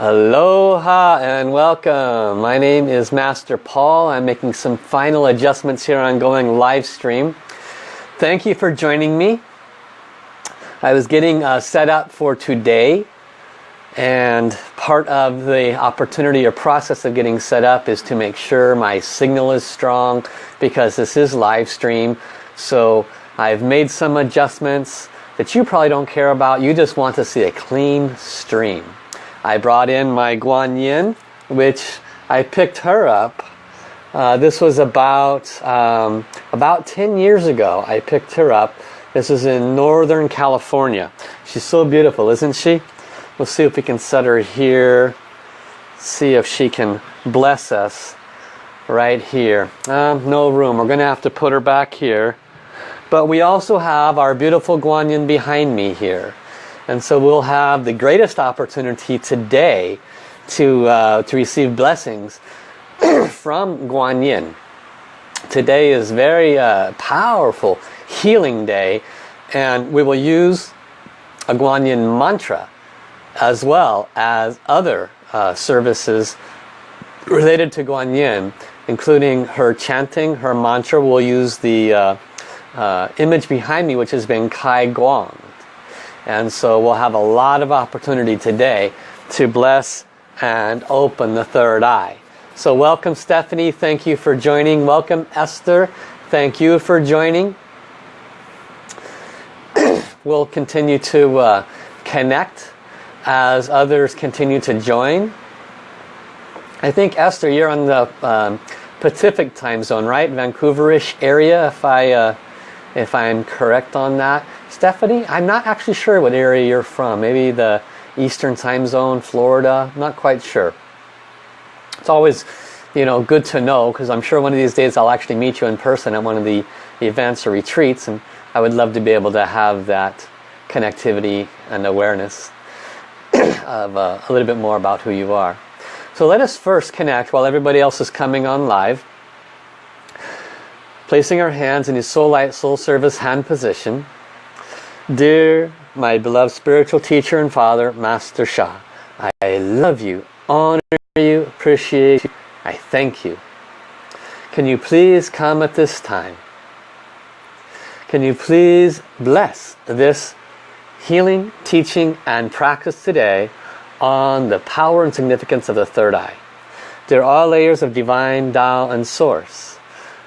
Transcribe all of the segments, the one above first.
Aloha and welcome. My name is Master Paul. I'm making some final adjustments here on going live stream. Thank you for joining me. I was getting uh, set up for today and part of the opportunity or process of getting set up is to make sure my signal is strong because this is live stream. So I've made some adjustments that you probably don't care about. You just want to see a clean stream. I brought in my Guan Yin, which I picked her up. Uh, this was about, um, about 10 years ago. I picked her up. This is in Northern California. She's so beautiful, isn't she? We'll see if we can set her here. See if she can bless us right here. Um, no room. We're going to have to put her back here. But we also have our beautiful Guan Yin behind me here. And so we'll have the greatest opportunity today to, uh, to receive blessings from Guan Yin. Today is very uh, powerful healing day and we will use a Guan Yin mantra as well as other uh, services related to Guan Yin, including her chanting, her mantra. We'll use the uh, uh, image behind me, which has been Kai Guang. And so we'll have a lot of opportunity today to bless and open the third eye. So welcome Stephanie, thank you for joining. Welcome Esther, thank you for joining. we'll continue to uh, connect as others continue to join. I think Esther, you're on the um, Pacific time zone, right? Vancouverish area, if I uh, if I'm correct on that. Stephanie, I'm not actually sure what area you're from. Maybe the Eastern time zone, Florida. not quite sure. It's always, you know, good to know because I'm sure one of these days I'll actually meet you in person at one of the events or retreats, and I would love to be able to have that connectivity and awareness of uh, a little bit more about who you are. So let us first connect while everybody else is coming on live. Placing our hands in the Soul Light Soul Service hand position. Dear my beloved spiritual teacher and father, Master Sha, I love you, honor you, appreciate you, I thank you. Can you please come at this time? Can you please bless this healing, teaching, and practice today on the power and significance of the third eye. There are layers of divine Tao and source.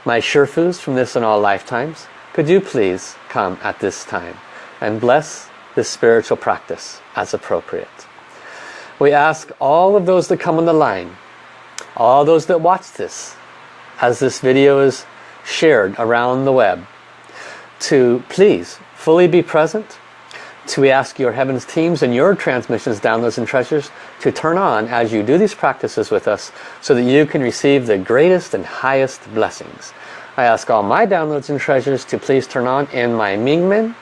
My Shifus from this and all lifetimes, could you please come at this time and bless this spiritual practice as appropriate. We ask all of those that come on the line, all those that watch this, as this video is shared around the web, to please fully be present so we ask your Heavens teams and your transmissions, downloads and treasures to turn on as you do these practices with us so that you can receive the greatest and highest blessings. I ask all my downloads and treasures to please turn on in my Mingmen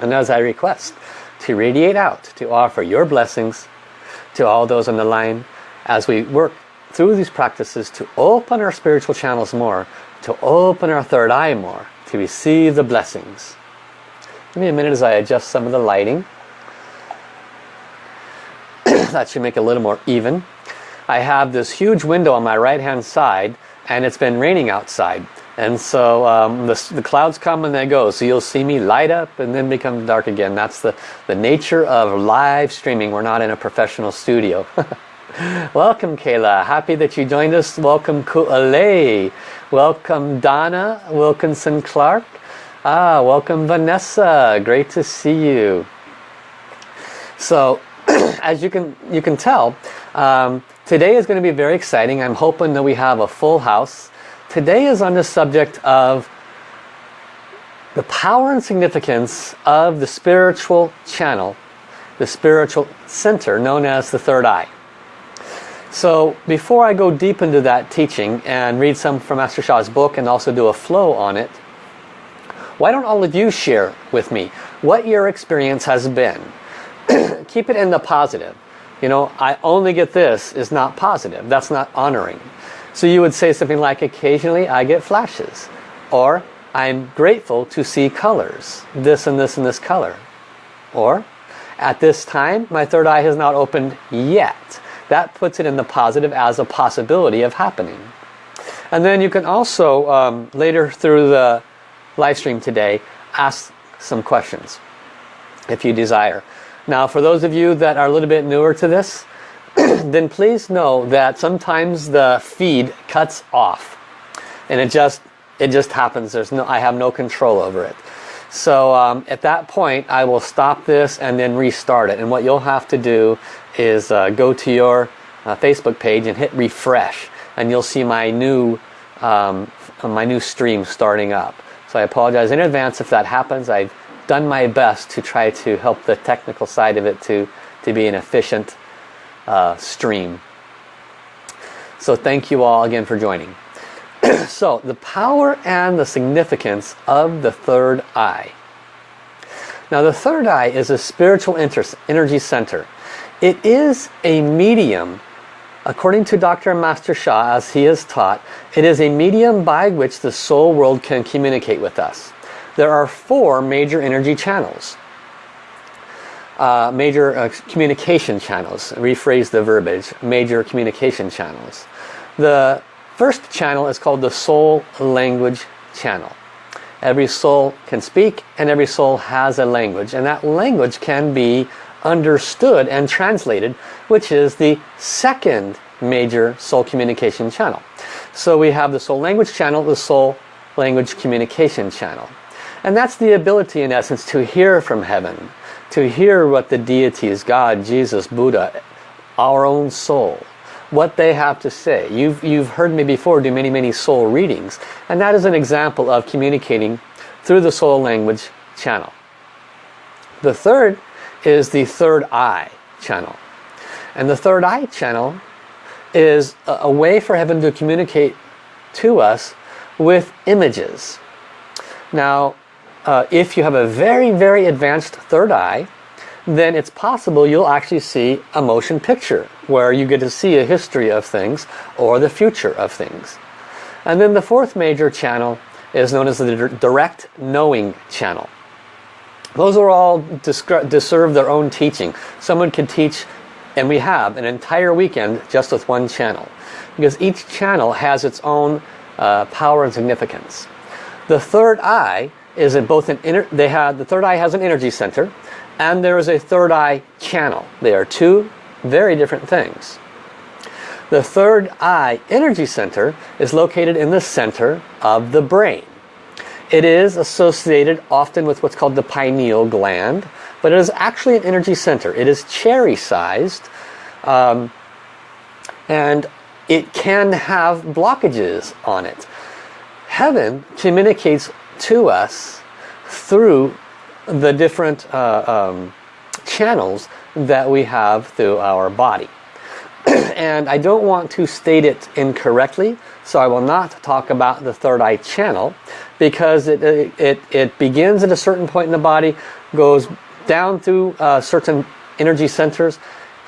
and as I request to radiate out to offer your blessings to all those on the line as we work through these practices to open our spiritual channels more, to open our third eye more, to receive the blessings. Give me a minute as I adjust some of the lighting. that should make it a little more even. I have this huge window on my right hand side and it's been raining outside. And so um, the, the, clouds come and they go. So you'll see me light up and then become dark again. That's the, the nature of live streaming. We're not in a professional studio. Welcome Kayla. Happy that you joined us. Welcome Ku'ale. Welcome Donna Wilkinson Clark. Ah, welcome Vanessa. Great to see you. So, as you can you can tell, um, today is going to be very exciting. I'm hoping that we have a full house. Today is on the subject of the power and significance of the spiritual channel, the spiritual center known as the third eye. So before I go deep into that teaching and read some from Master Sha's book and also do a flow on it, why don't all of you share with me what your experience has been? Keep it in the positive. You know, I only get this is not positive. That's not honoring. So you would say something like, occasionally I get flashes. Or, I'm grateful to see colors. This and this and this color. Or, At this time, my third eye has not opened yet. That puts it in the positive as a possibility of happening. And then you can also, um, later through the live stream today, ask some questions if you desire. Now for those of you that are a little bit newer to this, then please know that sometimes the feed cuts off. And it just, it just happens. There's no, I have no control over it. So um, at that point, I will stop this and then restart it. And what you'll have to do is uh, go to your uh, Facebook page and hit refresh. And you'll see my new, um, my new stream starting up. So I apologize in advance if that happens. I've done my best to try to help the technical side of it to, to be an efficient uh, stream. So thank you all again for joining. so the power and the significance of the third eye. Now the third eye is a spiritual energy center. It is a medium, according to Dr. Master Sha, as he has taught, it is a medium by which the soul world can communicate with us. There are four major energy channels. Uh, major uh, communication channels, rephrase the verbiage, major communication channels. The first channel is called the soul language channel. Every soul can speak and every soul has a language and that language can be understood and translated which is the second major soul communication channel. So we have the soul language channel, the soul language communication channel. And that's the ability in essence to hear from heaven, to hear what the deities, God, Jesus, Buddha, our own soul, what they have to say. You've, you've heard me before do many, many soul readings. And that is an example of communicating through the soul language channel. The third is the third eye channel. And the third eye channel is a, a way for heaven to communicate to us with images. Now, uh, if you have a very, very advanced third eye, then it's possible you'll actually see a motion picture where you get to see a history of things or the future of things. And then the fourth major channel is known as the direct knowing channel. Those are all deserve their own teaching. Someone can teach, and we have, an entire weekend just with one channel. Because each channel has its own uh, power and significance. The third eye is it both an inner, they had the third eye has an energy center and there is a third eye channel. They are two very different things. The third eye energy center is located in the center of the brain. It is associated often with what's called the pineal gland, but it is actually an energy center. It is cherry sized um, and it can have blockages on it. Heaven communicates to us through the different uh, um, channels that we have through our body. and I don't want to state it incorrectly, so I will not talk about the third eye channel because it, it, it begins at a certain point in the body, goes down through uh, certain energy centers,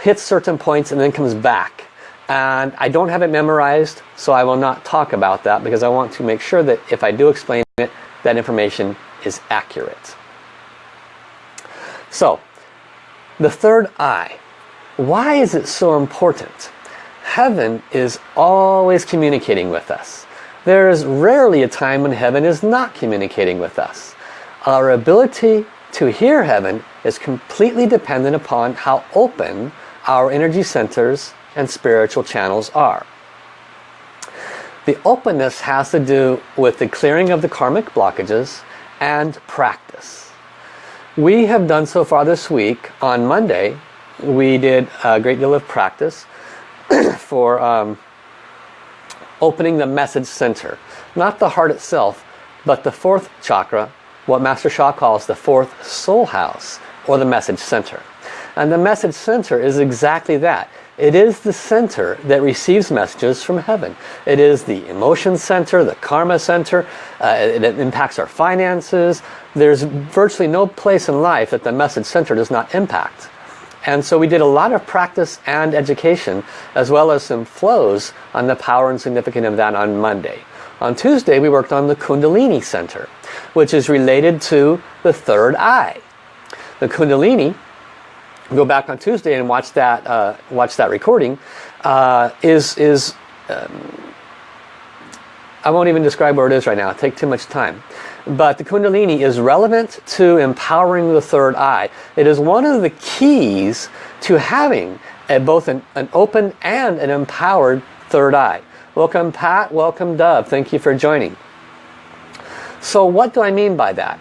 hits certain points and then comes back. And I don't have it memorized, so I will not talk about that because I want to make sure that if I do explain that information is accurate. So, the third eye. Why is it so important? Heaven is always communicating with us. There is rarely a time when heaven is not communicating with us. Our ability to hear heaven is completely dependent upon how open our energy centers and spiritual channels are. The openness has to do with the clearing of the karmic blockages and practice. We have done so far this week, on Monday, we did a great deal of practice for um, opening the message center. Not the heart itself, but the fourth chakra, what Master Sha calls the fourth soul house, or the message center. And the message center is exactly that. It is the center that receives messages from heaven. It is the emotion center, the karma center. Uh, it, it impacts our finances. There's virtually no place in life that the message center does not impact. And so we did a lot of practice and education as well as some flows on the power and significance of that on Monday. On Tuesday we worked on the Kundalini Center which is related to the third eye. The Kundalini go back on Tuesday and watch that uh, watch that recording, uh, is is um, I won't even describe where it is right now. It'll take too much time. But the Kundalini is relevant to empowering the third eye. It is one of the keys to having a, both an, an open and an empowered third eye. Welcome Pat, welcome Dove. Thank you for joining. So what do I mean by that?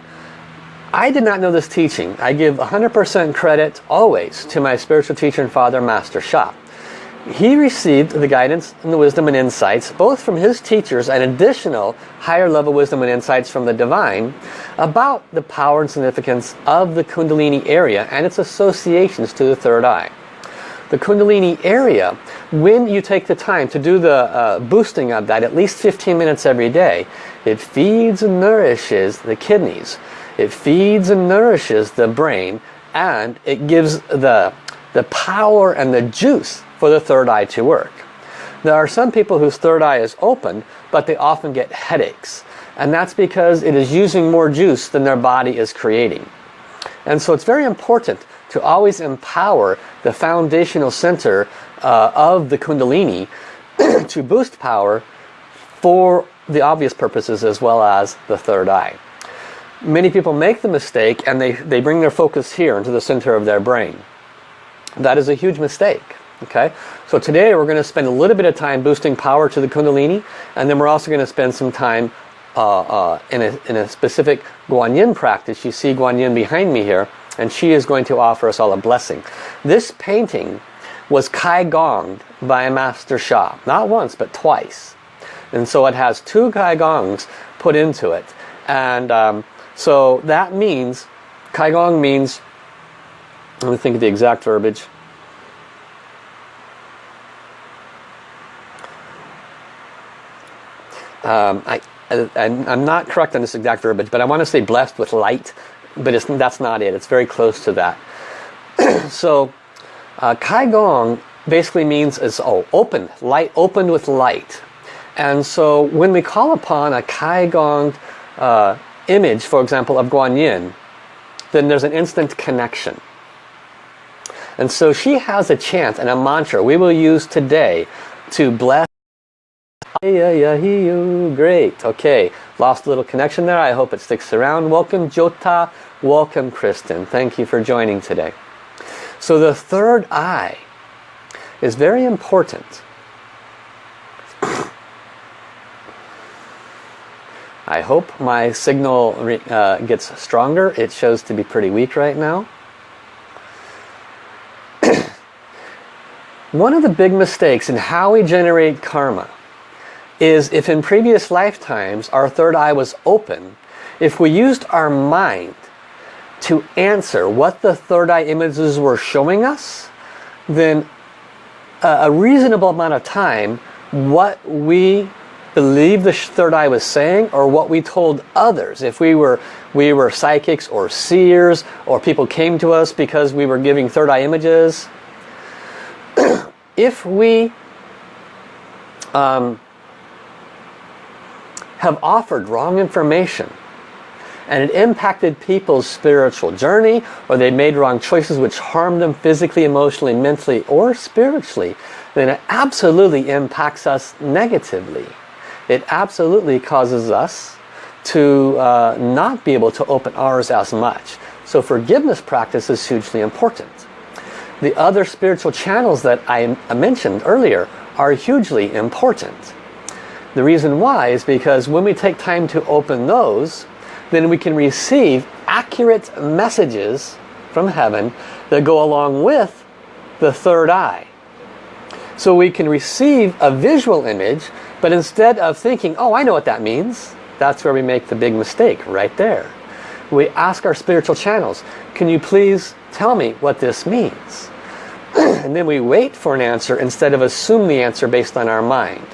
I did not know this teaching. I give 100% credit always to my spiritual teacher and father, Master Sha. He received the guidance and the wisdom and insights both from his teachers and additional higher level wisdom and insights from the divine about the power and significance of the Kundalini area and its associations to the third eye. The Kundalini area, when you take the time to do the uh, boosting of that at least 15 minutes every day, it feeds and nourishes the kidneys. It feeds and nourishes the brain and it gives the, the power and the juice for the third eye to work. There are some people whose third eye is open, but they often get headaches. And that's because it is using more juice than their body is creating. And so it's very important to always empower the foundational center uh, of the Kundalini to boost power for the obvious purposes as well as the third eye. Many people make the mistake and they, they bring their focus here into the center of their brain. That is a huge mistake. Okay, so today we're going to spend a little bit of time boosting power to the Kundalini and then we're also going to spend some time uh, uh, in, a, in a specific Guanyin practice. You see Guanyin behind me here and she is going to offer us all a blessing. This painting was Kai Gonged by a Master Sha, not once but twice. And so it has two Kai Gongs put into it. And um, so that means, Kai Gong means, let me think of the exact verbiage. Um, I, I, am not correct on this exact verbiage, but I want to say blessed with light but that's not it. It's very close to that. so uh, Kai Gong basically means is oh, open, light, opened with light. And so when we call upon a Kai Gong uh, image, for example, of Guan Yin, then there's an instant connection. And so she has a chant and a mantra we will use today to bless Great. Okay. Lost a little connection there. I hope it sticks around. Welcome Jota. Welcome Kristen. Thank you for joining today. So the third eye is very important. I hope my signal uh, gets stronger. It shows to be pretty weak right now. One of the big mistakes in how we generate karma is if in previous lifetimes our third eye was open, if we used our mind to answer what the third eye images were showing us, then a reasonable amount of time what we believe the third eye was saying or what we told others if we were we were psychics or seers or people came to us because we were giving third eye images if we um, have offered wrong information and it impacted people's spiritual journey or they made wrong choices which harmed them physically, emotionally, mentally or spiritually, then it absolutely impacts us negatively. It absolutely causes us to uh, not be able to open ours as much. So forgiveness practice is hugely important. The other spiritual channels that I mentioned earlier are hugely important. The reason why is because when we take time to open those, then we can receive accurate messages from heaven that go along with the third eye. So we can receive a visual image, but instead of thinking, oh, I know what that means, that's where we make the big mistake, right there. We ask our spiritual channels, can you please tell me what this means? and then we wait for an answer instead of assume the answer based on our mind.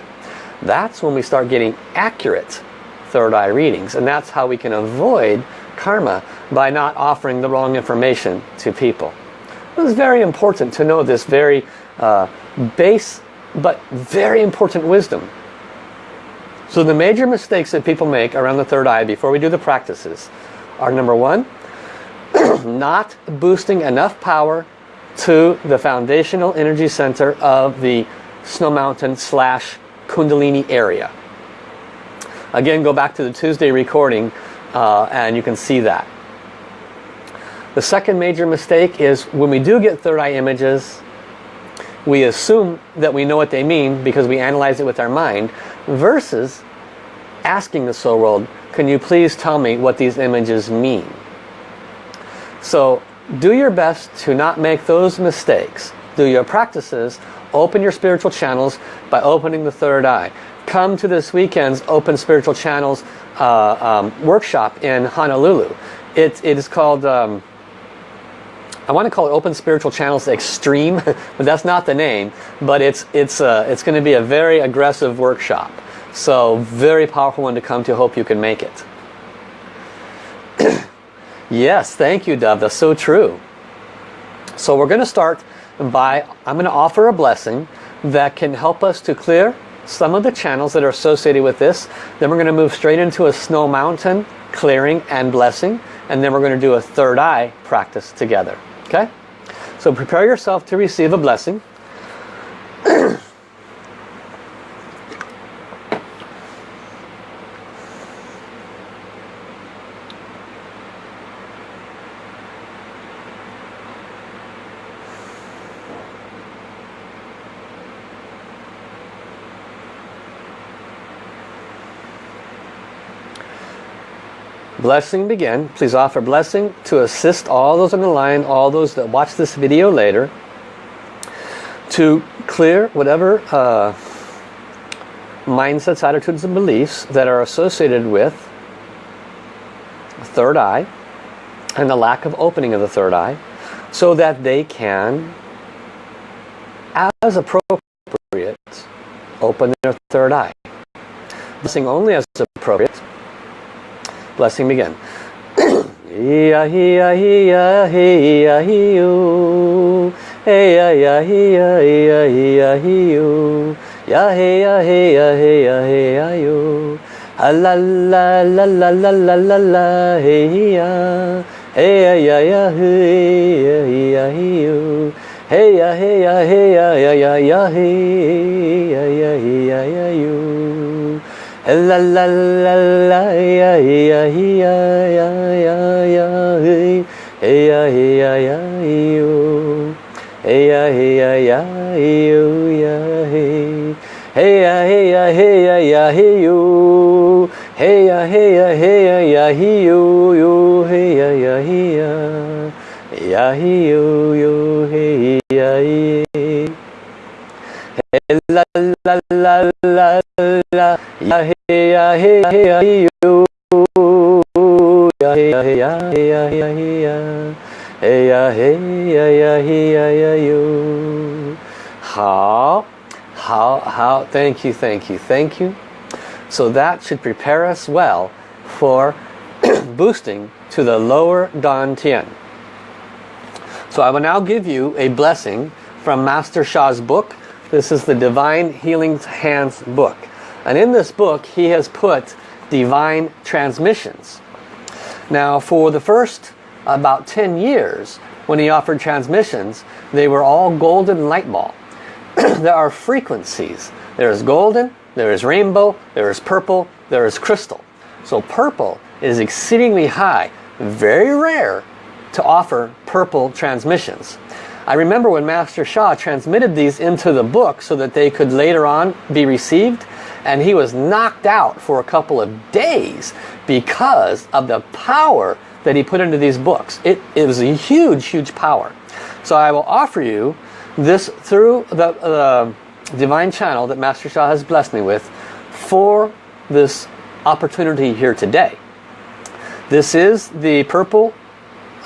That's when we start getting accurate third eye readings. And that's how we can avoid karma by not offering the wrong information to people. It's very important to know this very uh, base but very important wisdom. So the major mistakes that people make around the third eye before we do the practices are number one, not boosting enough power to the foundational energy center of the Snow Mountain slash Kundalini area. Again, go back to the Tuesday recording uh, and you can see that. The second major mistake is when we do get third eye images, we assume that we know what they mean because we analyze it with our mind versus asking the soul world, can you please tell me what these images mean? So do your best to not make those mistakes. Do your practices, open your spiritual channels by opening the third eye. Come to this weekend's Open Spiritual Channels uh, um, workshop in Honolulu. It, it is called... Um, I want to call it Open Spiritual Channels Extreme, but that's not the name. But it's it's uh, it's going to be a very aggressive workshop. So very powerful one to come to. Hope you can make it. yes, thank you, Dove. That's so true. So we're going to start by I'm going to offer a blessing that can help us to clear some of the channels that are associated with this. Then we're going to move straight into a snow mountain clearing and blessing. And then we're going to do a third eye practice together. Okay? So prepare yourself to receive a blessing. blessing begin. Please offer blessing to assist all those on the line, all those that watch this video later, to clear whatever uh, mindsets, attitudes, and beliefs that are associated with third eye and the lack of opening of the third eye so that they can, as appropriate, open their third eye. Blessing only as appropriate Blessing begin. Ya ya ya ya. Hey ya ya ya ya ya. Ya ya ya ya you. La la la la ya ya ya ya ya ya hey ya ya ya hey ya ya ya you ya hey hey ya hey ya hey ya ya hey you hey ya hey ya hey ya ya hey you you hey ya ya ya ya you you hey ya hey la la la la la ya hey how how how thank you thank you thank you so that should prepare us well for boosting to the lower Dantian. So I will now give you a blessing from Master Sha's book this is the Divine Healing Hands book. And in this book, he has put divine transmissions. Now, for the first about 10 years, when he offered transmissions, they were all golden light ball. there are frequencies. There is golden, there is rainbow, there is purple, there is crystal. So purple is exceedingly high, very rare to offer purple transmissions. I remember when Master Sha transmitted these into the book so that they could later on be received and he was knocked out for a couple of days because of the power that he put into these books. It, it was a huge, huge power. So I will offer you this through the uh, divine channel that Master Sha has blessed me with for this opportunity here today. This is the purple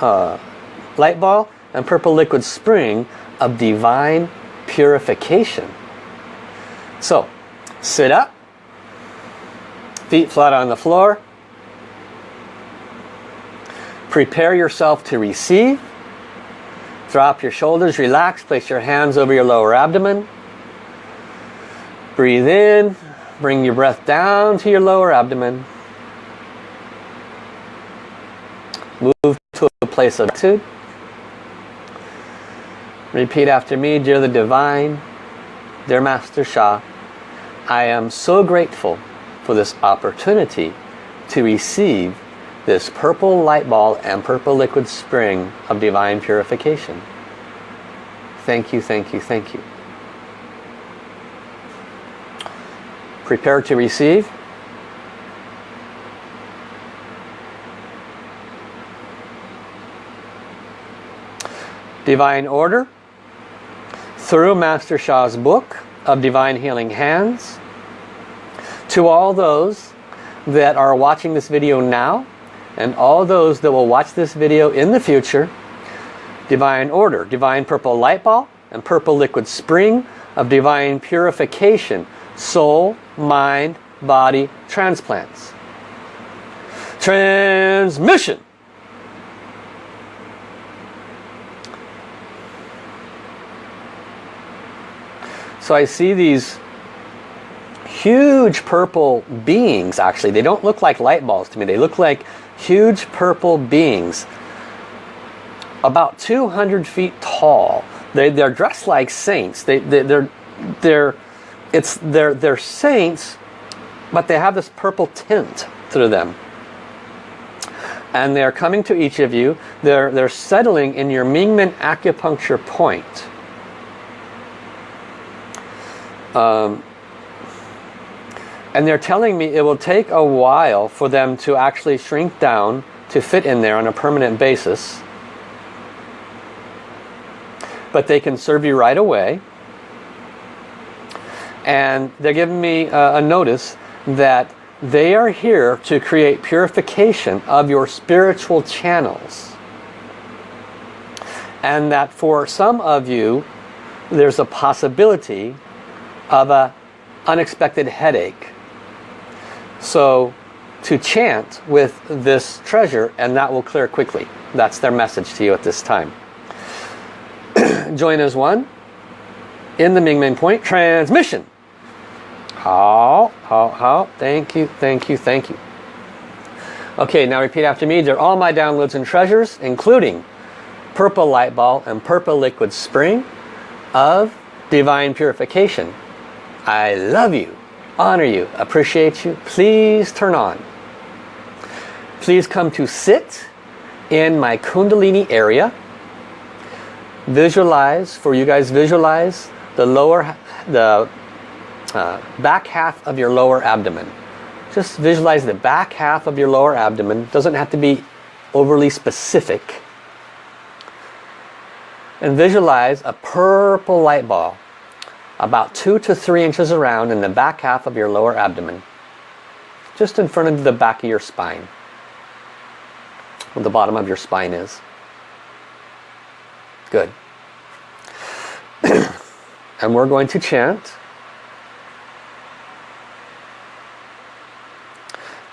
uh, light ball and purple liquid spring of divine purification. So, sit up, feet flat on the floor. Prepare yourself to receive. Drop your shoulders, relax, place your hands over your lower abdomen. Breathe in, bring your breath down to your lower abdomen. Move to a place of attitude. Repeat after me, dear the Divine, dear Master Sha, I am so grateful for this opportunity to receive this purple light ball and purple liquid spring of divine purification. Thank you, thank you, thank you. Prepare to receive. Divine Order through Master Sha's book of Divine Healing Hands to all those that are watching this video now and all those that will watch this video in the future divine order divine purple light ball and purple liquid spring of divine purification soul mind body transplants. Transmission. So I see these huge purple beings actually. They don't look like light balls to me. They look like huge purple beings. About 200 feet tall. They, they're dressed like saints. They, they, they're, they're, it's, they're, they're saints, but they have this purple tint through them. And they're coming to each of you. They're, they're settling in your Mingmen acupuncture point. Um, and they're telling me it will take a while for them to actually shrink down to fit in there on a permanent basis. But they can serve you right away. And they're giving me a, a notice that they are here to create purification of your spiritual channels. And that for some of you, there's a possibility of a unexpected headache so to chant with this treasure and that will clear quickly. That's their message to you at this time. Join as one in the Ming Men Point transmission. How, how, how, thank you, thank you, thank you. Okay, now repeat after me. They're all my downloads and treasures, including purple light ball and purple liquid spring of divine purification. I love you honor you, appreciate you. Please turn on. Please come to sit in my Kundalini area. Visualize, for you guys visualize the lower, the uh, back half of your lower abdomen. Just visualize the back half of your lower abdomen. Doesn't have to be overly specific. And visualize a purple light ball about two to three inches around in the back half of your lower abdomen. Just in front of the back of your spine. Where the bottom of your spine is. Good. and we're going to chant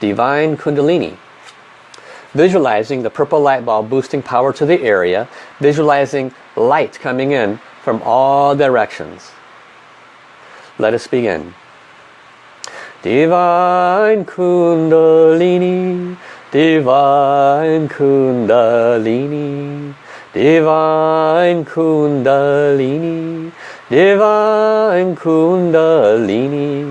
Divine Kundalini. Visualizing the purple light ball boosting power to the area. Visualizing light coming in from all directions. Let us begin. Divine Kundalini, Divine Kundalini, Divine Kundalini, Divine Kundalini,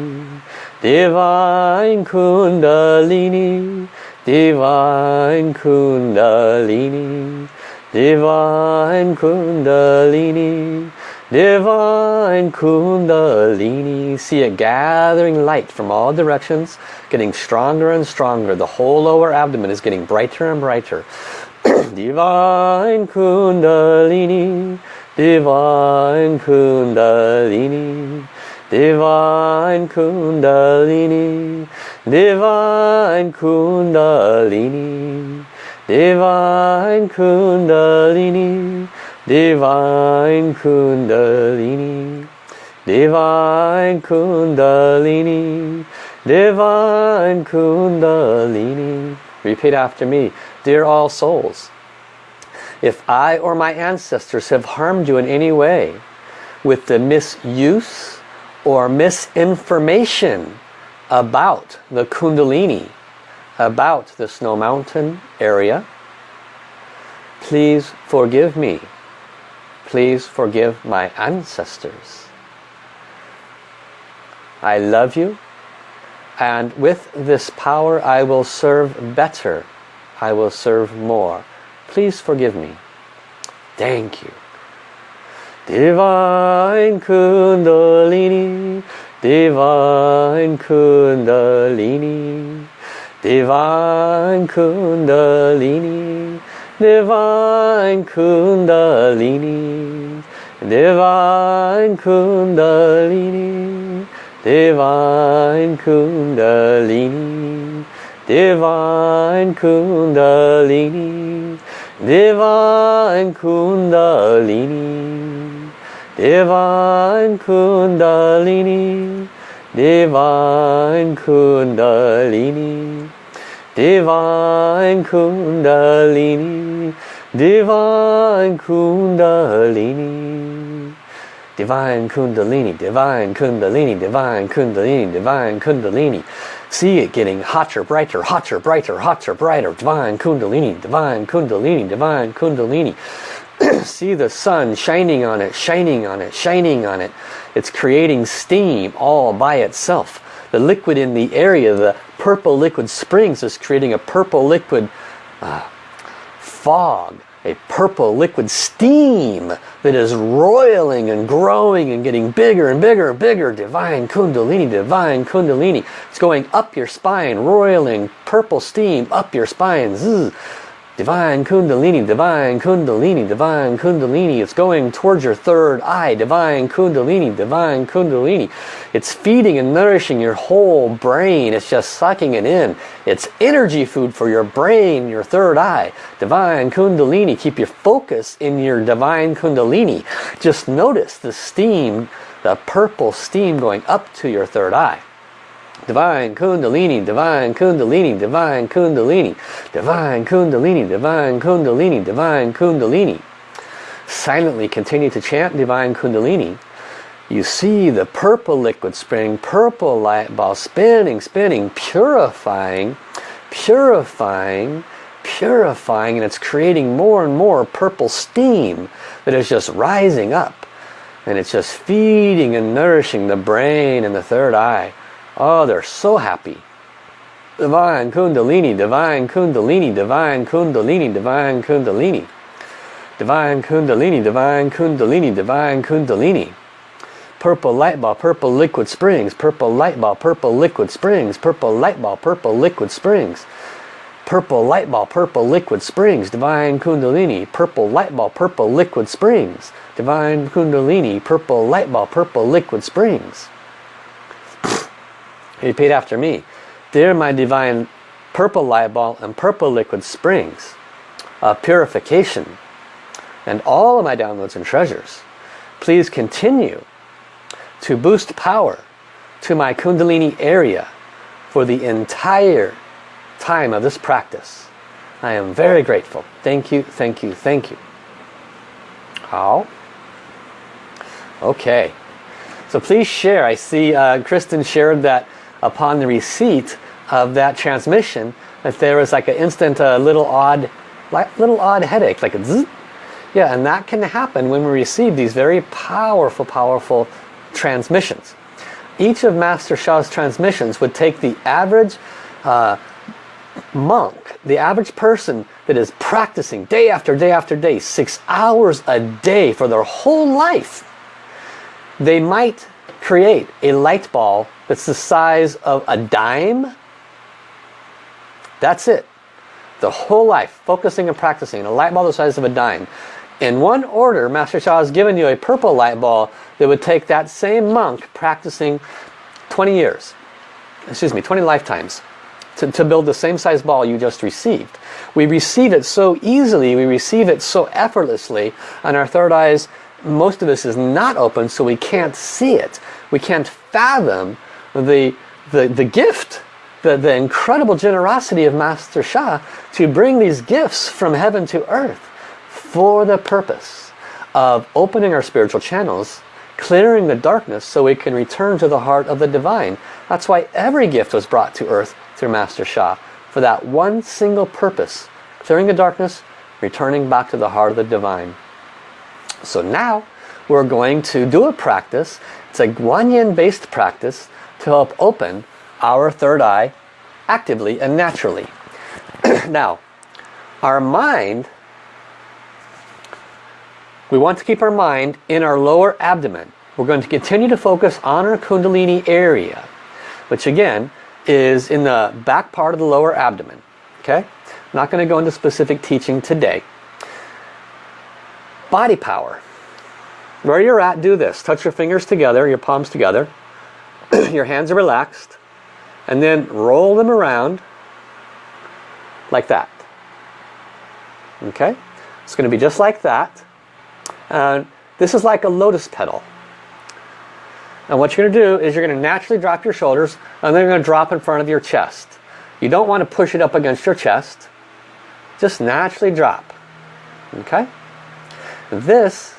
Divine Kundalini, Divine Kundalini, Divine Kundalini, Divine Kundalini. See it gathering light from all directions, getting stronger and stronger. The whole lower abdomen is getting brighter and brighter. Divine Kundalini, Divine Kundalini, Divine Kundalini, Divine Kundalini, Divine Kundalini, Divine Kundalini, Divine Kundalini, Divine Kundalini. Repeat after me. Dear all souls, if I or my ancestors have harmed you in any way with the misuse or misinformation about the Kundalini, about the Snow Mountain area, please forgive me Please forgive my ancestors. I love you and with this power I will serve better. I will serve more. Please forgive me. Thank you. Divine Kundalini, Divine Kundalini, Divine Kundalini, Divine Kundalini, Divine Kundalini, Divine Kundalini, Divine Kundalini, Divine Kundalini, Divine Kundalini, Divine Kundalini, Divine Kundalini, Divine Kundalini, Divine Kundalini, Divine Kundalini, Divine Kundalini, Divine Kundalini. See it getting hotter, brighter, hotter, brighter, hotter, brighter. Divine Kundalini, Divine Kundalini, Divine Kundalini. See the sun shining on it, shining on it, shining on it. It's creating steam all by itself. The liquid in the area, the purple liquid springs is creating a purple liquid uh, fog a purple liquid steam that is roiling and growing and getting bigger and bigger and bigger. Divine Kundalini, Divine Kundalini. It's going up your spine, roiling purple steam up your spine. Zzz. Divine Kundalini, Divine Kundalini, Divine Kundalini. It's going towards your third eye. Divine Kundalini, Divine Kundalini. It's feeding and nourishing your whole brain. It's just sucking it in. It's energy food for your brain, your third eye. Divine Kundalini. Keep your focus in your Divine Kundalini. Just notice the steam, the purple steam going up to your third eye. Divine Kundalini, Divine Kundalini, Divine Kundalini, Divine Kundalini, Divine Kundalini, Divine Kundalini. Silently continue to chant Divine Kundalini. You see the purple liquid spinning, purple light ball spinning, spinning, purifying, purifying, purifying, and it's creating more and more purple steam that is just rising up. And it's just feeding and nourishing the brain and the third eye. Oh, they're so happy. Divine Kundalini, Divine Kundalini, Divine Kundalini, Divine Kundalini. Divine Kundalini, Divine Kundalini, Divine Kundalini. Purple light ball, purple liquid springs, purple light ball, purple liquid springs, purple light ball, purple liquid springs. Purple light ball, purple liquid springs, Divine Kundalini, purple light ball, purple liquid springs. Divine Kundalini, purple light ball, purple liquid springs. Repeat after me. Dear my divine purple light ball and purple liquid springs of purification and all of my downloads and treasures, please continue to boost power to my kundalini area for the entire time of this practice. I am very grateful. Thank you, thank you, thank you. How? Okay. So please share. I see uh, Kristen shared that upon the receipt of that transmission that there was like an instant uh, little odd like little odd headache like a zzz. yeah and that can happen when we receive these very powerful powerful transmissions each of Master Sha's transmissions would take the average uh, monk the average person that is practicing day after day after day six hours a day for their whole life they might create a light ball that's the size of a dime. That's it. The whole life, focusing and practicing. A light ball the size of a dime. In one order, Master Sha has given you a purple light ball that would take that same monk practicing 20 years. Excuse me, 20 lifetimes. To, to build the same size ball you just received. We receive it so easily, we receive it so effortlessly, and our third eyes, most of us is not open, so we can't see it. We can't fathom the, the, the gift, the, the incredible generosity of Master Sha to bring these gifts from heaven to earth for the purpose of opening our spiritual channels, clearing the darkness so we can return to the heart of the divine. That's why every gift was brought to earth through Master Sha for that one single purpose, clearing the darkness, returning back to the heart of the divine. So now we're going to do a practice. It's a Guanyin based practice to help open our third eye actively and naturally. now, our mind, we want to keep our mind in our lower abdomen. We're going to continue to focus on our Kundalini area, which again is in the back part of the lower abdomen. Okay? Not going to go into specific teaching today. Body power. Where you're at, do this. Touch your fingers together, your palms together. your hands are relaxed. And then roll them around like that. Okay? It's going to be just like that. And this is like a lotus petal. And what you're going to do is you're going to naturally drop your shoulders and then you're going to drop in front of your chest. You don't want to push it up against your chest. Just naturally drop. Okay? This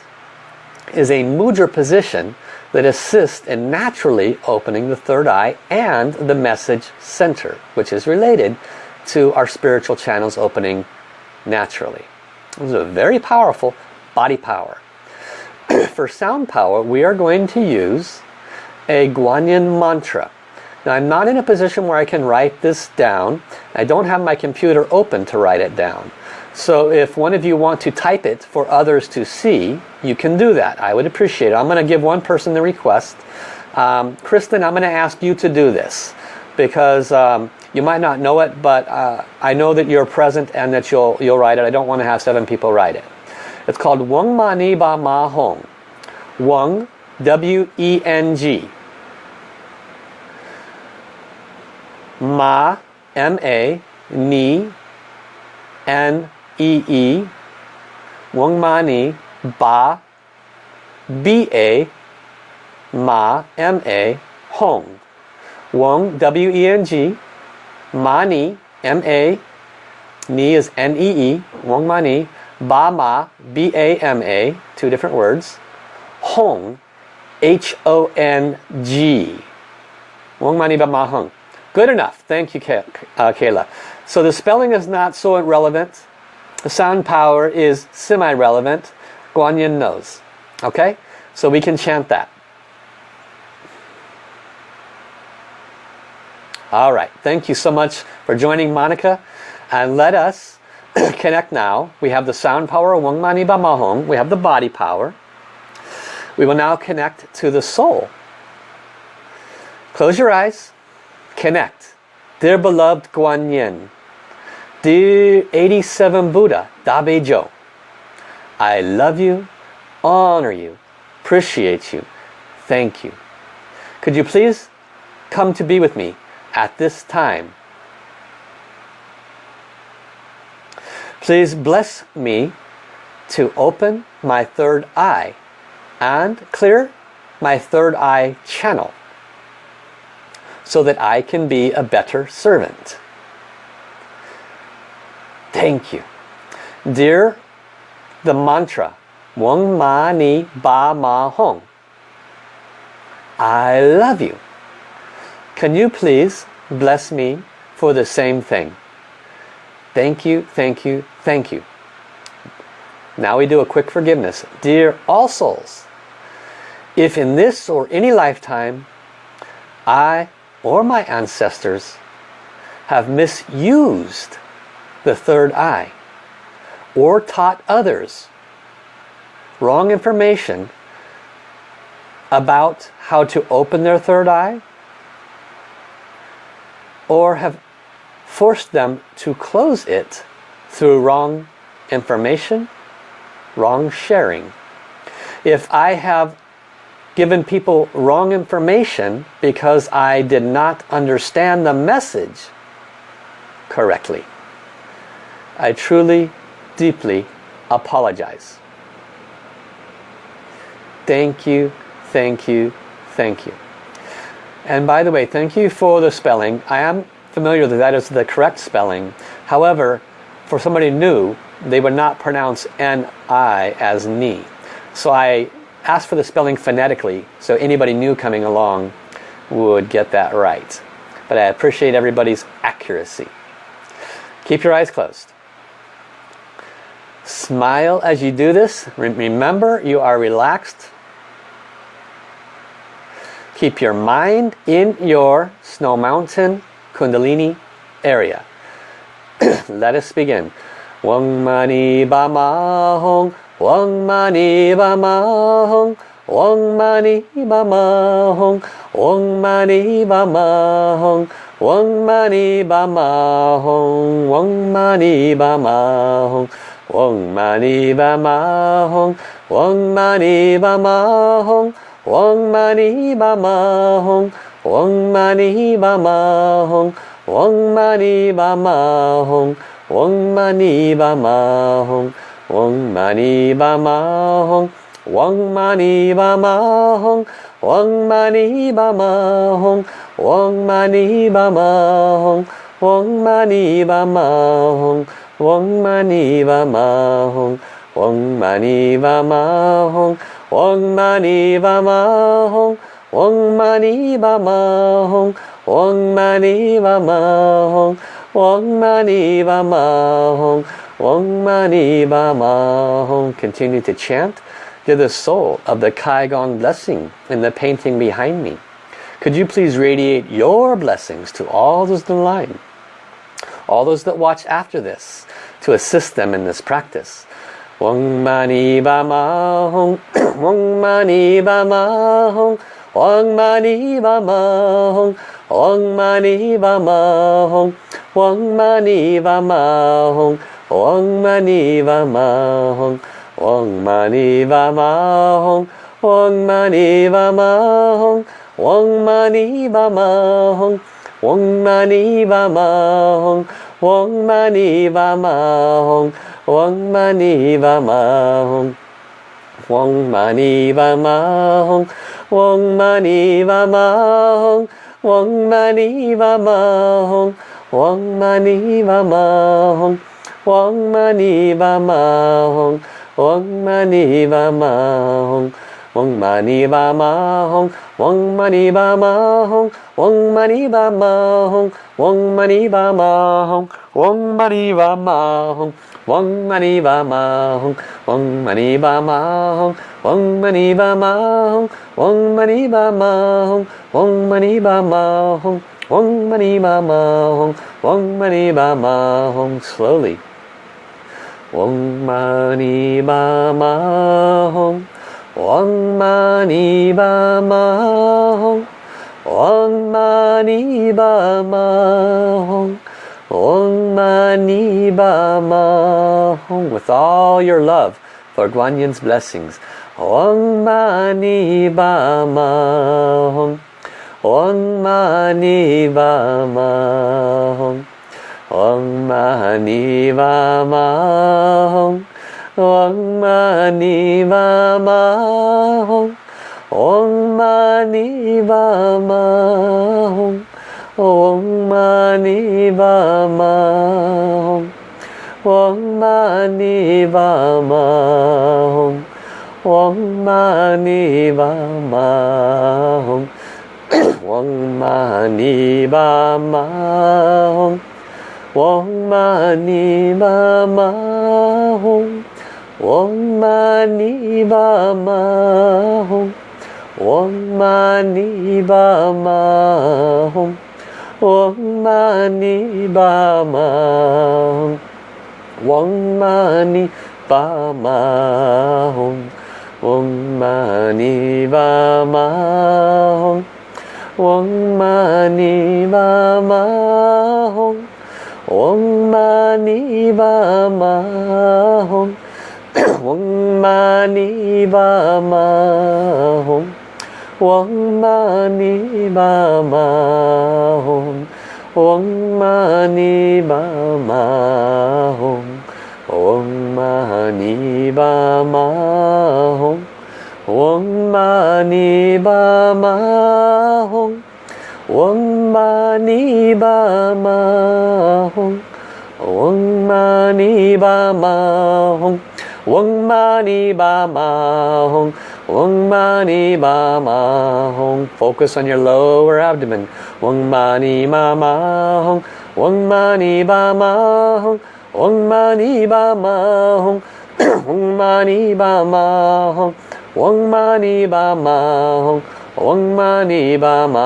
is a mudra position that assist in naturally opening the third eye and the message center, which is related to our spiritual channels opening naturally. This is a very powerful body power. For sound power, we are going to use a Guanyin mantra. Now I'm not in a position where I can write this down. I don't have my computer open to write it down. So if one of you want to type it for others to see, you can do that. I would appreciate it. I'm going to give one person the request. Um, Kristen, I'm going to ask you to do this because um, you might not know it, but uh, I know that you're present and that you'll, you'll write it. I don't want to have seven people write it. It's called Wong Ma Ni Ba Ma Hong. Wong, W-E-N-G. Ma, M-A, Ni, N-E-E, Weng Ma Ni, Ba, B-A, Ma, M-A, Hong. Weng, W-E-N-G, Ma Ni, M-A, Ni is N-E-E, Weng Ma Ba Ma, B-A-M-A, two different words. Hong, H-O-N-G. Weng Ma Ba Ma Hong. Good enough. Thank you, uh, Kayla. So the spelling is not so relevant. The sound power is semi-relevant. Guanyin knows. Okay? So we can chant that. All right. Thank you so much for joining Monica. And let us connect now. We have the sound power, Weng Mani Ba Ma Hong. We have the body power. We will now connect to the soul. Close your eyes connect. Dear beloved Guan Yin, dear 87 Buddha, Da Bei Jiu, I love you, honor you, appreciate you, thank you. Could you please come to be with me at this time? Please bless me to open my third eye and clear my third eye channel so that I can be a better servant. Thank you. Dear the mantra, Weng Ma Ni Ba Ma Hong. I love you. Can you please bless me for the same thing? Thank you, thank you, thank you. Now we do a quick forgiveness. Dear all souls, if in this or any lifetime I or my ancestors have misused the third eye or taught others wrong information about how to open their third eye or have forced them to close it through wrong information, wrong sharing. If I have given people wrong information because I did not understand the message correctly. I truly, deeply apologize. Thank you, thank you, thank you. And by the way, thank you for the spelling. I am familiar that that is the correct spelling. However, for somebody new, they would not pronounce N-I as ni. So I ask for the spelling phonetically so anybody new coming along would get that right. But I appreciate everybody's accuracy. Keep your eyes closed. Smile as you do this. Remember, you are relaxed. Keep your mind in your Snow Mountain Kundalini area. Let us begin. Wang mani ba ma hong, wang mani ba ma hong, wang mani ba ma hong, wang mani ba ma hong, wang mani ba ma hong, wang mani ba ma hong. Wong mani ba ma hong, wong mani ba ma hong, wong mani ba ma hong, wong mani ba ma hong, wong mani ba ma hong, wong mani ba ma hong, wong mani ba ma hong, wong mani ba ma hong, wong mani ba ma hong, wong mani ba 원만이와마홍 원만이와마홍 원만이와마홍 원만이와마홍 원만이와마홍 원만이와마홍 원만이와마홍. Continue to chant. To the soul of the Kai Guang blessing in the painting behind me. Could you please radiate your blessings to all those in line, all those that watch after this, to assist them in this practice. Wong mani ba ma hong, wong mani ba ma hong, wong mani ba ma hong, wong mani ba ma hong, wong mani ba ma hong, wong mani ba ma hong, wong mani ba ma hong, wong mani ba ma hong, wong mani ba ma hong, wong mani ba ma hong, Wong mani va ma hong, wong mani va ma hong, wong mani va ma hong, wong mani va hong, wong mani va hong, wong mani va wong mani va ma hong, wong mani ba ma hong, wong mani ba ma hong, wong mani ba ma hong, wong mani ba ma hong, wong mani ba ma hong, wong mani ba ma hong, wong mani ba ma hong, wong mani ba ma hong, wong mani ba ma hong, wong mani ba ma hong, wong mani ba ma hong, wong mani ba ma hong, slowly. Wang mani ba ma mani ba ma mani ba With all your love for Guanyin's blessings Wang mani ba ma hong mani ba ma hong mani ba ma Om Mani Vama Hum. Om Mani Vama Hum. Om Mani Vama Hum. Om Mani Vama Hum. Om Mani Vama Hum. Om Mani Vama Hum. Om Mani Vama Hum. 嗡玛尼巴玛吽，嗡玛尼巴玛吽，嗡玛尼巴玛，嗡玛尼巴玛吽。Focus on your lower abdomen. Wong mani ma ma hong. Wong mani ba ma hong. Wong mani ba ma hong. Wong mani ba ma hong. Wong mani ba ma hong. Wong mani ba ma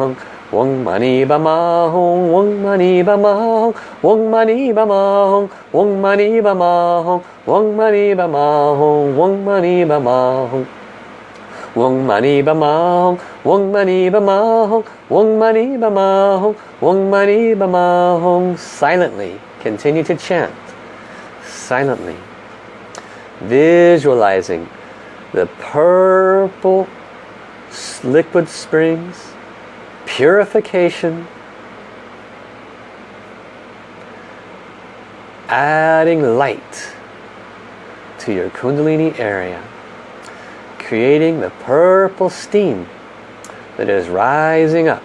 hong. Wong mani ba ma hong, wong mani ba ma hong, wong mani ba ma hong, wong mani ba ma hong, wong mani ba ma hong, wong mani ba ma hong. Wong mani ba ma hong, wong mani ba ma hong, wong mani ba ma hong, wong mani ba ma hong. Silently, continue to chant. Silently. Visualizing the purple liquid springs, purification, adding light to your kundalini area creating the purple steam that is rising up.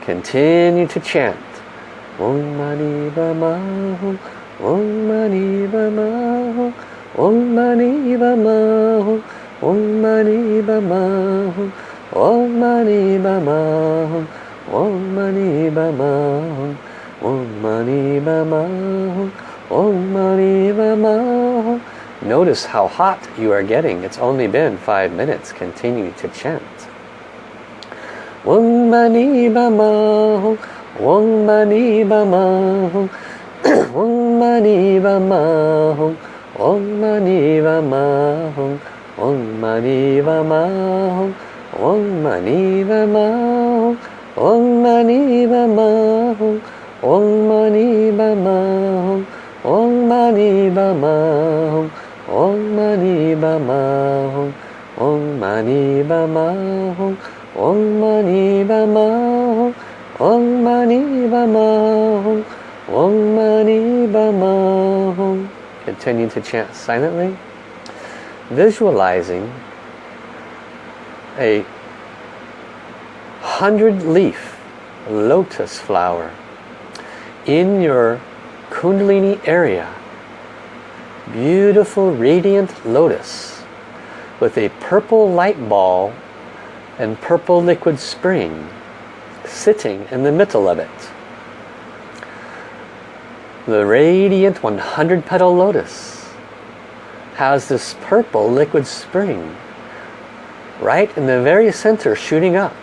Continue to chant. Om Mani Padme Om Mani Padme Om Mani Padme Om Mani Padme Om Mani Padme Om Mani Padme Om Mani Padme Notice how hot you are getting. It's only been five minutes. Continue to chant. Om mani bama Om mani bama Om mani bama Om mani bama Om mani bama Om mani bama Om mani bama Om mani bama Om mani bama Mani Bama Hum Om Mani Bama Hum Om Mani Bama Hum Om Mani Bama Hum Om Mani Bama Hum Continue to chant silently. Visualizing a hundred leaf lotus flower in your kundalini area beautiful radiant lotus with a purple light ball and purple liquid spring sitting in the middle of it. The radiant 100 petal lotus has this purple liquid spring right in the very center shooting up.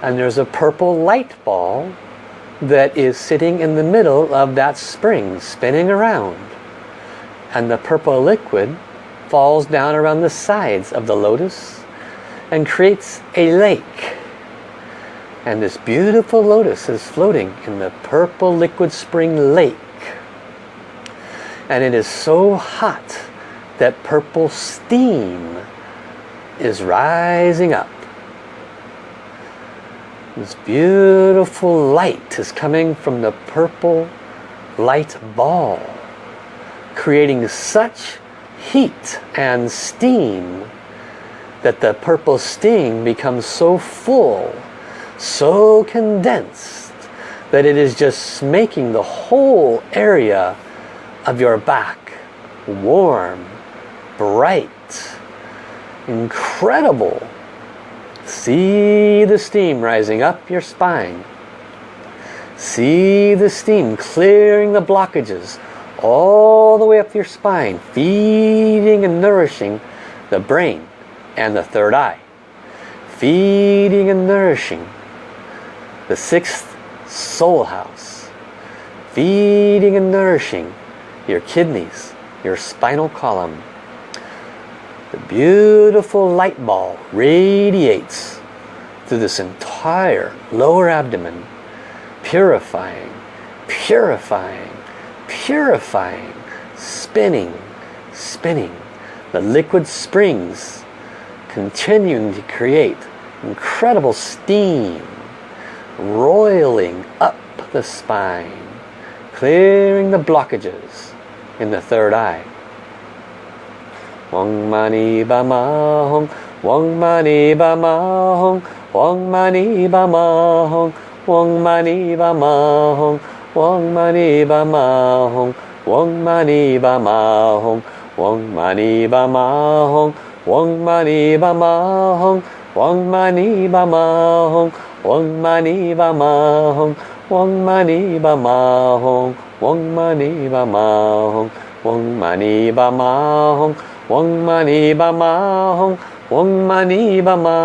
And there's a purple light ball that is sitting in the middle of that spring spinning around and the purple liquid falls down around the sides of the lotus and creates a lake. And this beautiful lotus is floating in the purple liquid spring lake. And it is so hot that purple steam is rising up. This beautiful light is coming from the purple light ball creating such heat and steam that the purple steam becomes so full, so condensed, that it is just making the whole area of your back warm, bright, incredible. See the steam rising up your spine. See the steam clearing the blockages all the way up your spine, feeding and nourishing the brain and the third eye. Feeding and nourishing the sixth soul house. Feeding and nourishing your kidneys, your spinal column. The beautiful light ball radiates through this entire lower abdomen, purifying, purifying, purifying, spinning, spinning. The liquid springs continuing to create incredible steam roiling up the spine, clearing the blockages in the third eye. Wong mani ba ma hong, wong mani ba ma hong, wong mani ba ma hong, wong mani ba ma hong, Wong mani ba ma hong, wong mani ba ma hong, wong mani ba ma hong, wong mani ba ma hong, wong mani ba ma hong, wong mani ba ma hong, wong mani ba ma hong, wong mani ba ma hong, Wong Mani Ba Ma Hong, Wong Mani Ba Ma Hong, Wong Mani Ba Ma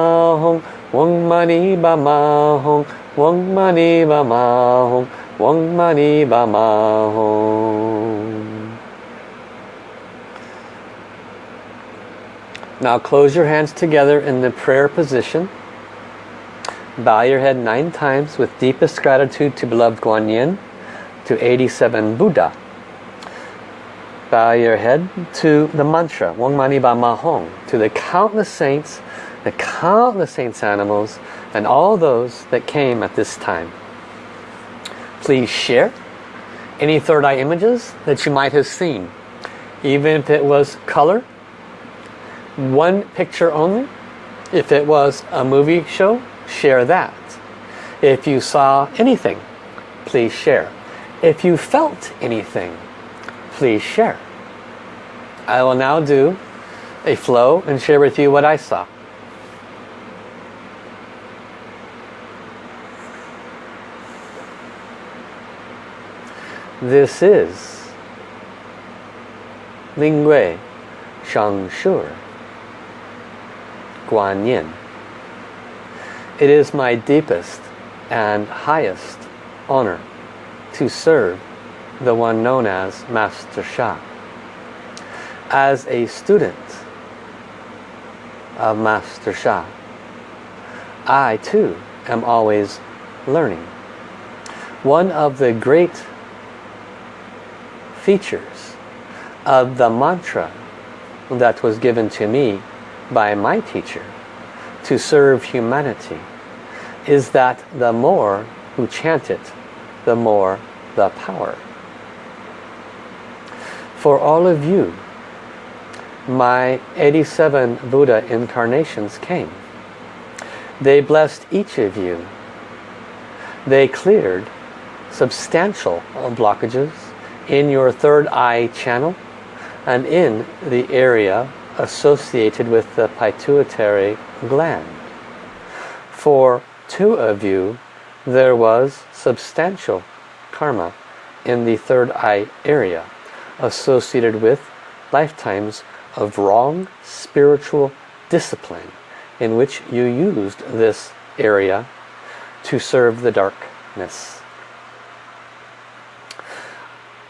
Hong, Wong Mani Ba Ma Hong, Wong Mani Ba Ma Hong, Wong Ba Ma Hong. Now close your hands together in the prayer position. Bow your head nine times with deepest gratitude to beloved Guan Yin, to 87 Buddha. Bow your head to the mantra, Wong Mani Ma Hong, to the countless saints, the countless saints animals, and all those that came at this time. Please share any third eye images that you might have seen. Even if it was color, one picture only. If it was a movie show, share that. If you saw anything, please share. If you felt anything, please share. I will now do a flow and share with you what I saw. This is Lingwei Shangshur Guan Yin. It is my deepest and highest honor to serve the one known as Master Sha. As a student of Master Sha, I too am always learning. One of the great features of the mantra that was given to me by my teacher to serve humanity is that the more who chant it, the more the power. For all of you, my 87 Buddha incarnations came. They blessed each of you. They cleared substantial blockages in your third eye channel and in the area associated with the pituitary gland. For two of you, there was substantial karma in the third eye area associated with lifetimes of wrong spiritual discipline in which you used this area to serve the darkness.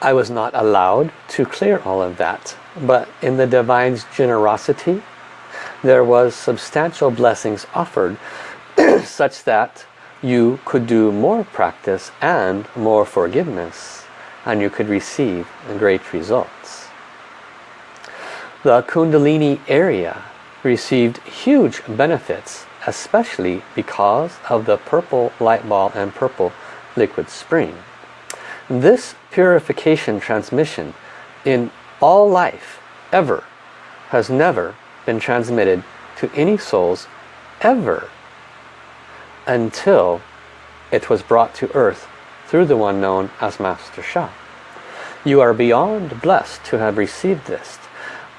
I was not allowed to clear all of that but in the divine's generosity there was substantial blessings offered such that you could do more practice and more forgiveness and you could receive great results. The Kundalini area received huge benefits especially because of the purple light ball and purple liquid spring. This purification transmission in all life ever has never been transmitted to any souls ever until it was brought to earth through the one known as Master Sha. You are beyond blessed to have received this.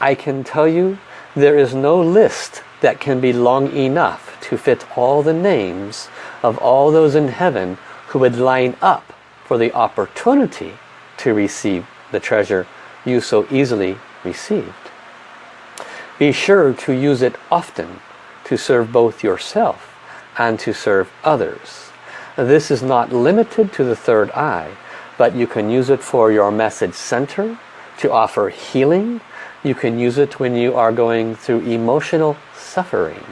I can tell you there is no list that can be long enough to fit all the names of all those in heaven who would line up for the opportunity to receive the treasure you so easily received. Be sure to use it often to serve both yourself and to serve others. This is not limited to the third eye, but you can use it for your message center, to offer healing. You can use it when you are going through emotional suffering.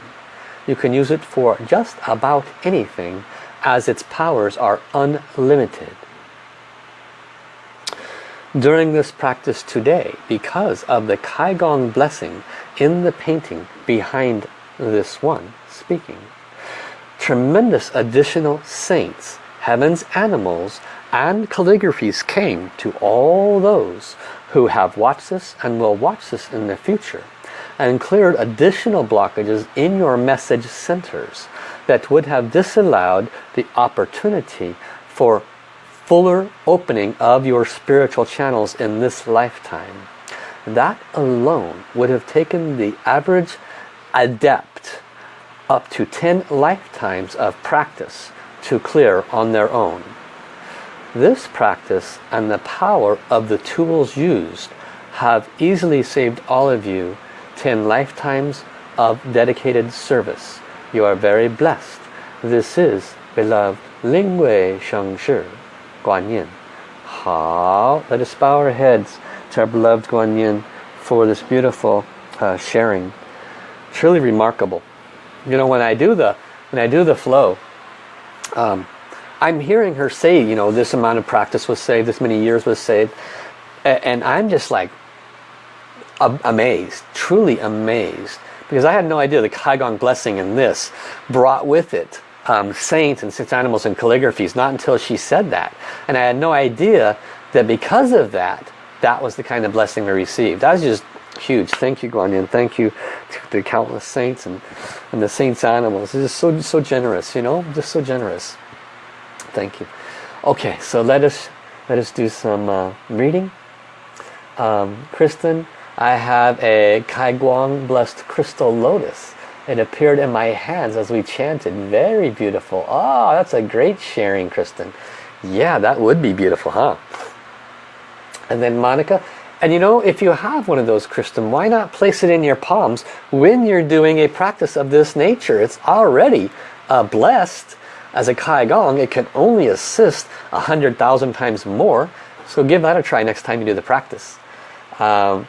You can use it for just about anything as its powers are unlimited during this practice today because of the Kaiguang blessing in the painting behind this one speaking. Tremendous additional saints, heaven's animals, and calligraphies came to all those who have watched this and will watch this in the future and cleared additional blockages in your message centers that would have disallowed the opportunity for fuller opening of your spiritual channels in this lifetime. That alone would have taken the average adept up to 10 lifetimes of practice to clear on their own. This practice and the power of the tools used have easily saved all of you 10 lifetimes of dedicated service. You are very blessed. This is beloved Ling Wei Sheng Shi Guan Yin. How? Let us bow our heads to our beloved Guan Yin for this beautiful uh, sharing. Truly remarkable. You know, when I do the when I do the flow, um, I'm hearing her say, you know, this amount of practice was saved, this many years was saved, and I'm just like amazed, truly amazed, because I had no idea the Kaiguang blessing in this brought with it um, saints and six animals and calligraphies, not until she said that. And I had no idea that because of that, that was the kind of blessing we received. That was just huge. Thank you, Guanyin. Thank you to the countless saints and, and the saints animals. Just so, so generous, you know, just so generous. Thank you. Okay, so let us, let us do some uh, reading. Um, Kristen, I have a Kai Guang Blessed Crystal Lotus. It appeared in my hands as we chanted. Very beautiful. Oh, that's a great sharing, Kristen. Yeah, that would be beautiful, huh? And then Monica, and you know, if you have one of those, Kristen, why not place it in your palms when you're doing a practice of this nature? It's already uh, blessed as a Kai Guang. It can only assist a hundred thousand times more. So give that a try next time you do the practice. Um,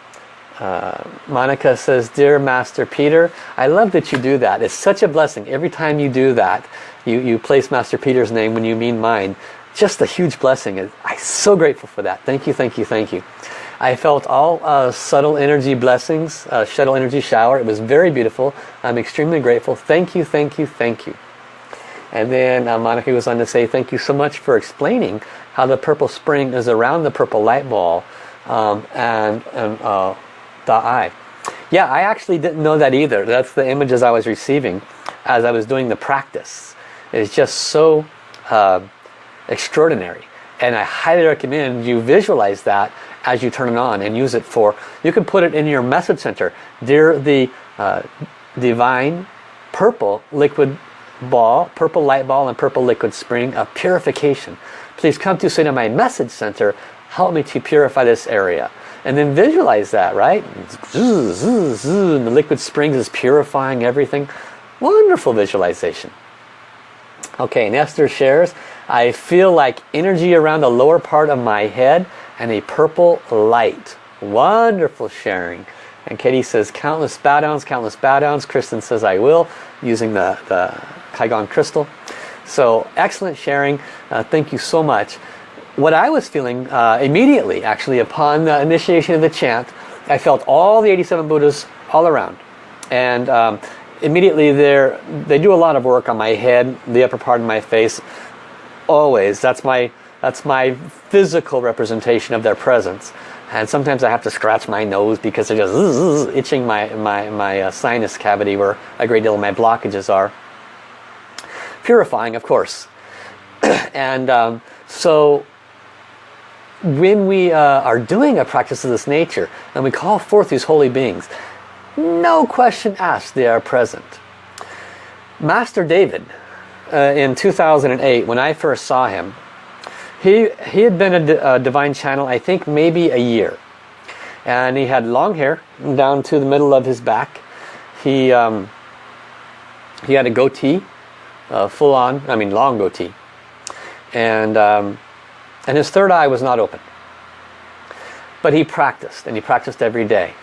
uh, Monica says, Dear Master Peter, I love that you do that. It's such a blessing. Every time you do that, you, you place Master Peter's name when you mean mine. Just a huge blessing. I'm so grateful for that. Thank you, thank you, thank you. I felt all uh, subtle energy blessings, uh, shuttle energy shower. It was very beautiful. I'm extremely grateful. Thank you, thank you, thank you. And then uh, Monica goes on to say, thank you so much for explaining how the purple spring is around the purple light ball um, and, and uh, Yeah, I actually didn't know that either. That's the images I was receiving as I was doing the practice. It's just so uh, extraordinary. And I highly recommend you visualize that as you turn it on and use it for, you can put it in your message center. Dear the uh, divine purple liquid ball, purple light ball and purple liquid spring of purification. Please come to in my message center. Help me to purify this area. And then visualize that, right? and the liquid springs is purifying everything. Wonderful visualization. Okay, and Esther shares, I feel like energy around the lower part of my head and a purple light. Wonderful sharing. And Katie says, countless bow downs, countless bow downs. Kristen says, I will, using the, the Kaiguang crystal. So excellent sharing. Uh, thank you so much what I was feeling uh, immediately, actually, upon the initiation of the chant, I felt all the 87 Buddhas all around. And um, immediately they they do a lot of work on my head, the upper part of my face. Always. That's my, that's my physical representation of their presence. And sometimes I have to scratch my nose because they're just itching my, my, my uh, sinus cavity where a great deal of my blockages are. Purifying, of course. and um, so when we uh, are doing a practice of this nature and we call forth these holy beings, no question asked, they are present. Master David, uh, in 2008, when I first saw him, he, he had been a, divine channel, I think maybe a year. And he had long hair down to the middle of his back. He, um, he had a goatee, uh, full on, I mean long goatee. And um, and his third eye was not open. But he practiced, and he practiced every day.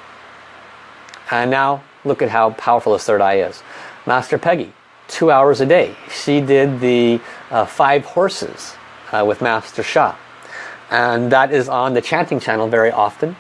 And now, look at how powerful his third eye is. Master Peggy, two hours a day. She did the uh, five horses uh, with Master Sha. And that is on the chanting channel very often.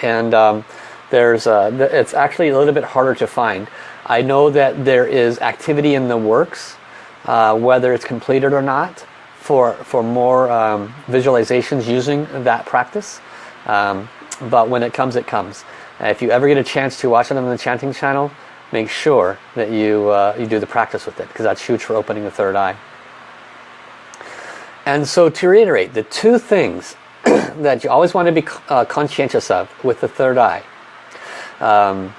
And um, there's uh, it's actually a little bit harder to find. I know that there is activity in the works, uh, whether it's completed or not for, for more um, visualizations using that practice. Um, but when it comes, it comes. if you ever get a chance to watch it on the chanting channel, make sure that you, uh, you do the practice with it because that's huge for opening the third eye. And so to reiterate, the two things that you always want to be uh, conscientious of with the third eye. Um,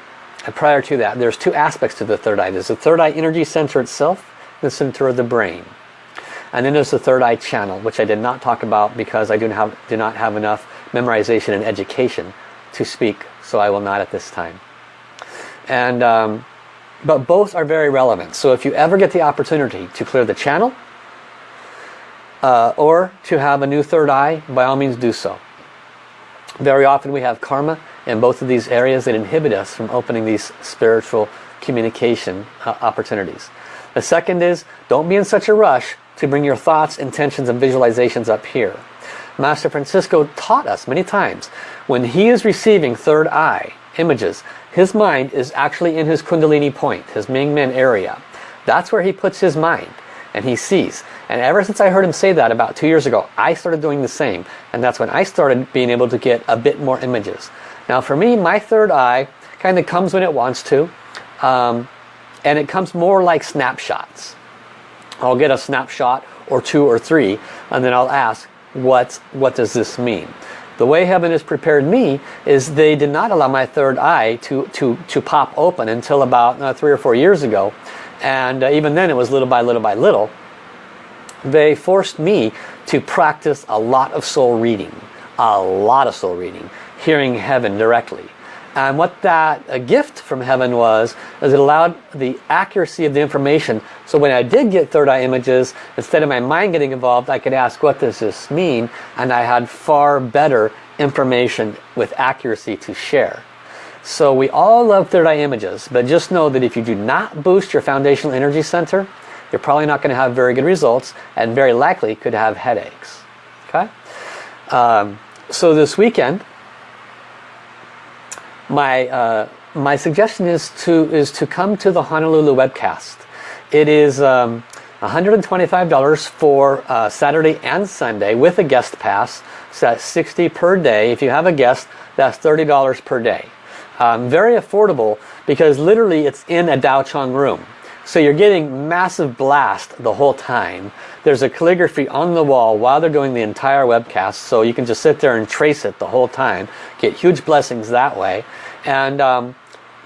prior to that, there's two aspects to the third eye. There's the third eye energy center itself, the center of the brain. And then there's the third eye channel, which I did not talk about because I do not have, do not have enough memorization and education to speak, so I will not at this time. And um, But both are very relevant. So if you ever get the opportunity to clear the channel, uh, or to have a new third eye, by all means do so. Very often we have karma in both of these areas that inhibit us from opening these spiritual communication uh, opportunities. The second is, don't be in such a rush to bring your thoughts, intentions, and visualizations up here. Master Francisco taught us many times, when he is receiving third eye images, his mind is actually in his Kundalini point, his Ming Men area. That's where he puts his mind and he sees. And ever since I heard him say that about two years ago, I started doing the same. And that's when I started being able to get a bit more images. Now for me, my third eye kind of comes when it wants to. Um, and it comes more like snapshots. I'll get a snapshot or two or three and then I'll ask, what, what does this mean? The way heaven has prepared me is they did not allow my third eye to, to, to pop open until about uh, three or four years ago. And uh, even then it was little by little by little. They forced me to practice a lot of soul reading a lot of soul reading hearing heaven directly and what that a gift from heaven was is it allowed the accuracy of the information so when I did get third eye images instead of my mind getting involved I could ask what does this mean and I had far better information with accuracy to share so we all love third eye images, but just know that if you do not boost your foundational energy center, you're probably not going to have very good results and very likely could have headaches. Okay? Um, so this weekend, my, uh, my suggestion is to, is to come to the Honolulu webcast. It is um, $125 for uh, Saturday and Sunday with a guest pass. So that's 60 per day. If you have a guest, that's $30 per day. Um, very affordable because literally it's in a Dao Chang room. So you're getting massive blast the whole time. There's a calligraphy on the wall while they're doing the entire webcast. So you can just sit there and trace it the whole time. Get huge blessings that way. And um,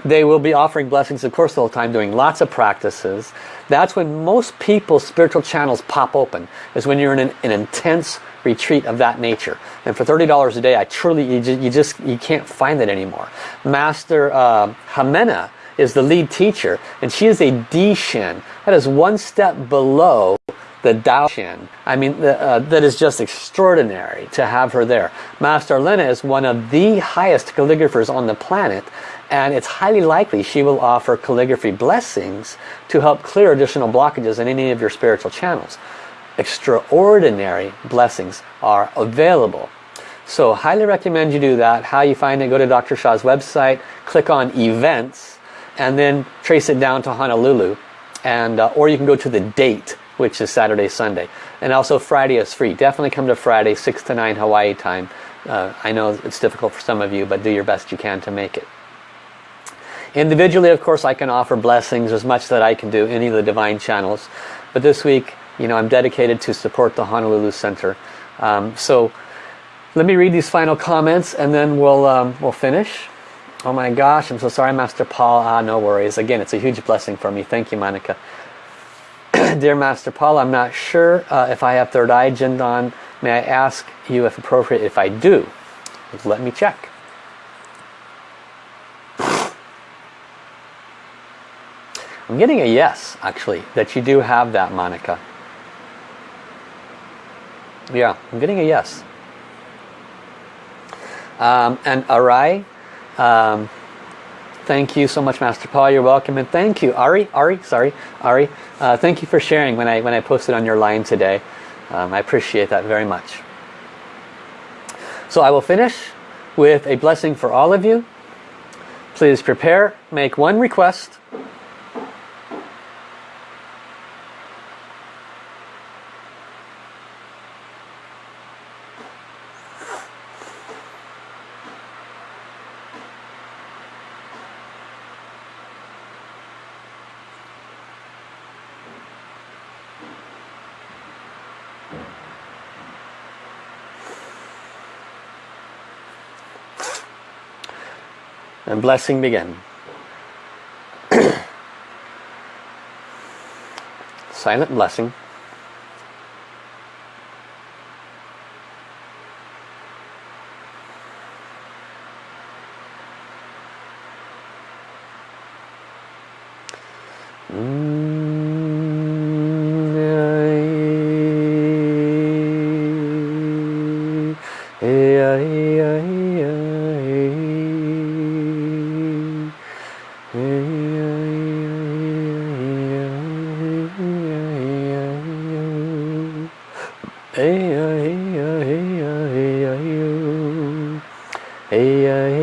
they will be offering blessings of course the whole time doing lots of practices. That's when most people's spiritual channels pop open. Is when you're in an, an intense retreat of that nature. And for $30 a day, I truly, you just, you, just, you can't find it anymore. Master uh, Jimena is the lead teacher, and she is a D-Shen. That is one step below the Dao Shen. I mean, the, uh, that is just extraordinary to have her there. Master Elena is one of the highest calligraphers on the planet, and it's highly likely she will offer calligraphy blessings to help clear additional blockages in any of your spiritual channels extraordinary blessings are available. So highly recommend you do that. How you find it, go to Dr. Sha's website, click on events, and then trace it down to Honolulu. And, uh, or you can go to the date, which is Saturday, Sunday. And also Friday is free. Definitely come to Friday, 6 to 9 Hawaii time. Uh, I know it's difficult for some of you, but do your best you can to make it. Individually, of course, I can offer blessings as much that I can do any of the divine channels. But this week, you know, I'm dedicated to support the Honolulu Center. Um, so let me read these final comments and then we'll, um, we'll finish. Oh my gosh, I'm so sorry, Master Paul. Ah, no worries. Again, it's a huge blessing for me. Thank you, Monica. Dear Master Paul, I'm not sure uh, if I have third eye, Jindan. May I ask you if appropriate if I do? Let me check. I'm getting a yes, actually, that you do have that, Monica. Yeah, I'm getting a yes. Um, and Arai, um, thank you so much, Master Paul. You're welcome, and thank you, Ari. Ari, sorry, Ari. Uh, thank you for sharing when I when I posted on your line today. Um, I appreciate that very much. So I will finish with a blessing for all of you. Please prepare. Make one request and blessing begin. Silent blessing. 哎呀！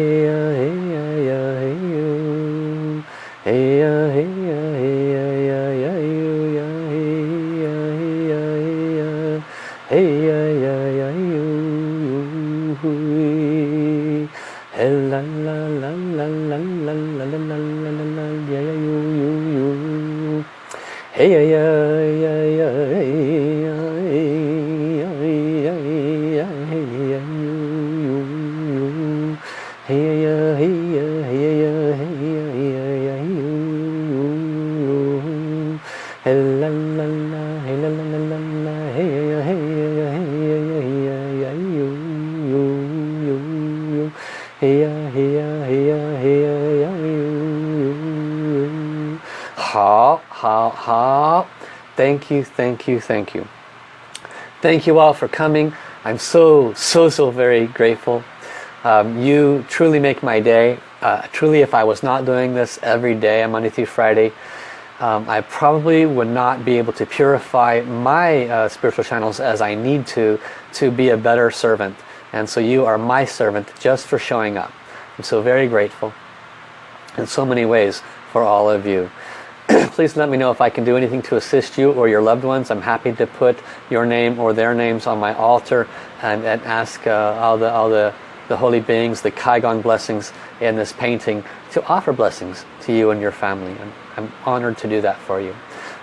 Thank you thank you thank you. Thank you all for coming. I'm so so so very grateful. Um, you truly make my day. Uh, truly if I was not doing this every day Monday through Friday um, I probably would not be able to purify my uh, spiritual channels as I need to to be a better servant. And so you are my servant just for showing up. I'm so very grateful in so many ways for all of you please let me know if I can do anything to assist you or your loved ones. I'm happy to put your name or their names on my altar and, and ask uh, all, the, all the, the holy beings, the Kai Guang blessings in this painting to offer blessings to you and your family. I'm, I'm honored to do that for you.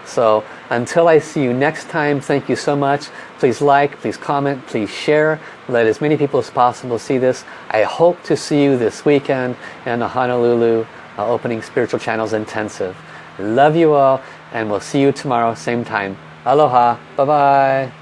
So until I see you next time, thank you so much. Please like, please comment, please share. Let as many people as possible see this. I hope to see you this weekend in the Honolulu uh, Opening Spiritual Channels Intensive. Love you all and we'll see you tomorrow same time. Aloha. Bye-bye.